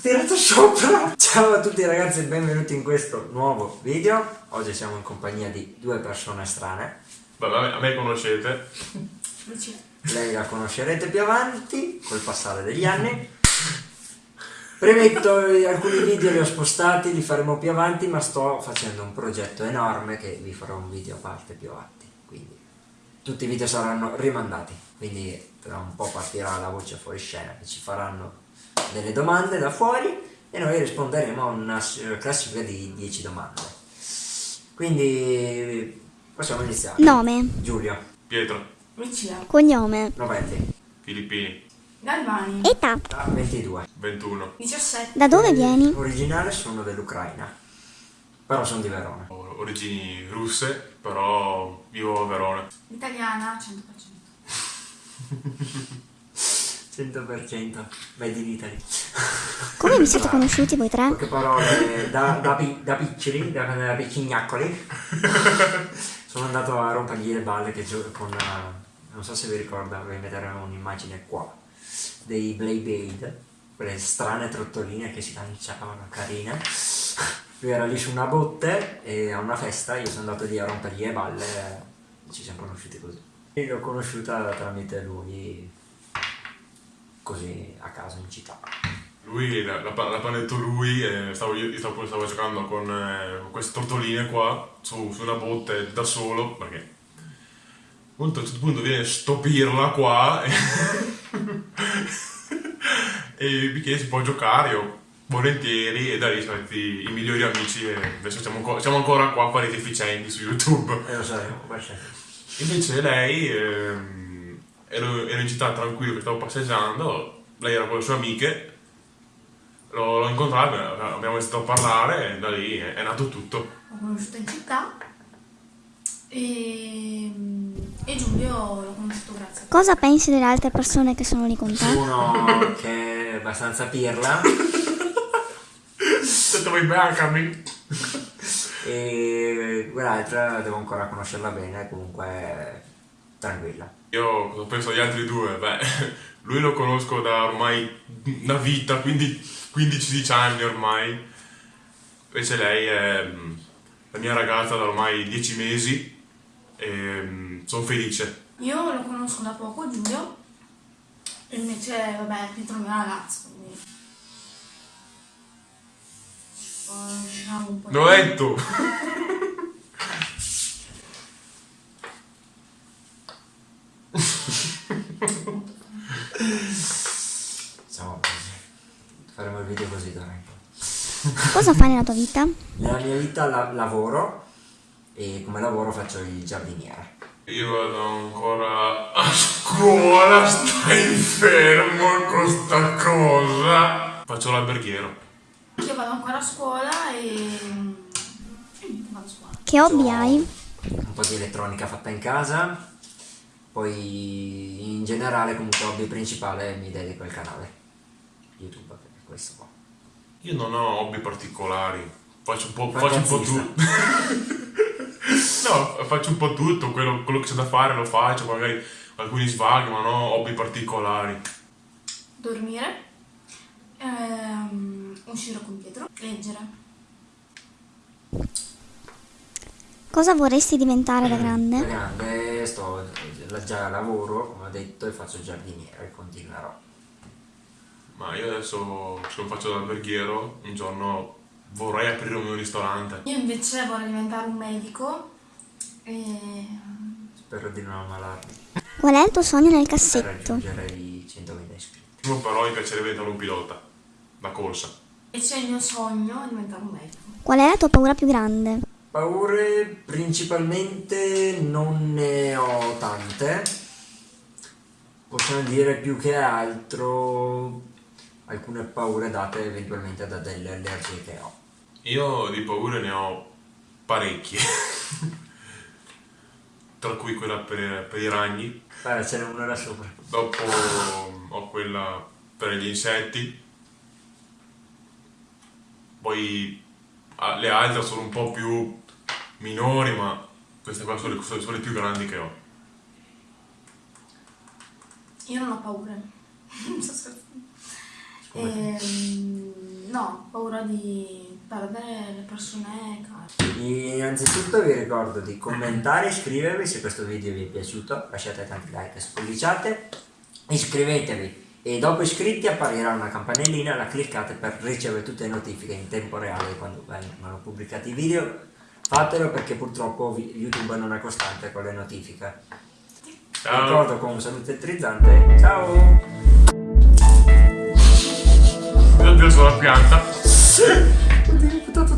Tirato sopra! Ciao a tutti ragazzi e benvenuti in questo nuovo video. Oggi siamo in compagnia di due persone strane. Vabbè, a me- a me conoscete. Lei la conoscerete più avanti, col passare degli anni. Premetto, eh, alcuni video li ho spostati, li faremo più avanti, ma sto facendo un progetto enorme che vi farò un video a parte più avanti. Quindi tutti i video saranno rimandati. Quindi tra un po' partirà la voce fuori scena che ci faranno delle domande da fuori e noi risponderemo a una classifica di 10 domande. Quindi possiamo iniziare. Nome, Giulio, Pietro, Lucia, cognome, Novelli, Filippini, Galvani, età, età 22. 21. 17, da dove vieni? Originale sono dell'Ucraina, però sono di Verona. Ho origini russe, però vivo a Verona. italiana 100%. 100% made in Italy. Come vi siete conosciuti voi tre? Poche parole, da, da, pi- da piccoli, da, da piccignacoli, sono andato a rompergli le balle che gio- con, eh, non so se vi ricorda, vi metteremo un'immagine qua, dei Beyblade, quelle strane trottoline che si lanciavano, carine. Lui era lì su una botte e a una festa io sono andato lì a rompergli le balle e ci siamo conosciuti così. E l'ho conosciuta tramite lui, così a caso in città. Lui l'ha, panetto lui e stavo, io stavo, stavo giocando con eh, queste tortoline qua su, su una botte da solo perché a un certo punto viene sto pirla qua e, e mi chiede se può giocare io volentieri e da lì stati i migliori amici e adesso siamo, ancora- siamo ancora qua a fare i deficienti su YouTube E lo saremo, guarda. Invece lei, ehm, ero, ero in città tranquillo che stavo passeggiando, lei era con le sue amiche, l'ho, l'ho incontrata, abbiamo iniziato a parlare e da lì è, è nato tutto. L'ho conosciuta in città e, e Giulio l'ho conosciuto grazie a Cosa pensi delle altre persone che sono lì con te? Uno che è abbastanza pirla Detto vai bancami. e quell'altra devo ancora conoscerla bene, comunque tranquilla. Io cosa penso agli altri due? Beh, lui lo conosco da ormai una vita, quindi 15 anni ormai. Invece lei è mm, la mia ragazza da ormai 10 mesi e sono felice. Io lo conosco da poco, Giulio, e invece, vabbè, Pietro è il mio ragazzo, quindi... Conosciamo un po' di- L'ho letto! Insomma, così. faremo il video così poi. Cosa fai nella tua vita? Nella mia vita la- lavoro e come lavoro faccio il giardiniere. Io vado ancora a scuola, stai fermo con sta cosa. Faccio l'alberghiero. Io vado ancora a scuola e... niente, vado a scuola. Che hobby hai? Un po' di elettronica fatta in casa, poi in generale comunque hobby principale mi dedico al canale YouTube, è questo qua. Io non ho hobby particolari. Faccio un po', faccio un po' tutto. no, faccio un po' tutto. Quello, quello che c'è da fare lo faccio. Magari alcuni svaghi, ma ho hobby particolari. Dormire, ehm, uscire con Pietro, leggere. Cosa vorresti diventare da Da grande? grande sto già lavoro, come ho detto, e faccio il giardiniere e continuerò. Ma io adesso, se non faccio l'alberghiero, un giorno vorrei aprire un mio ristorante. Io invece vorrei diventare un medico e... Spero di non ammalarmi Qual è il tuo sogno nel per cassetto? raggiungere i 100.000 iscritti. Prima però mi piacerebbe diventare un pilota. Da corsa. e c'è il mio sogno di diventare un medico. Qual è la tua paura più grande? Paure principalmente non ne ho tante, possiamo dire più che altro alcune paure date eventualmente da delle allergie che ho. Io di paure ne ho parecchie. Tra cui quella per, per i ragni. Beh, ce n'è una là sopra. Dopo ho quella per gli insetti. poi le altre sono un po' più minori, ma queste qua sono le, sono- le più grandi che ho. Io non ho paura. Non sto scherzando. Ehm, no, ho paura di perdere le persone care. Innanzitutto vi ricordo di commentare e iscrivervi se questo video vi è piaciuto, lasciate tanti like e spolliciate, iscrivetevi e dopo iscritti apparirà una campanellina, la cliccate per ricevere tutte le notifiche in tempo reale quando vengono pubblicati i video. Fatelo perché purtroppo YouTube non è costante con le notifiche. Vi Ciao! ricordo con un saluto elettrizzante, ciao! Addio sulla pianta. Oddio, ho ベル2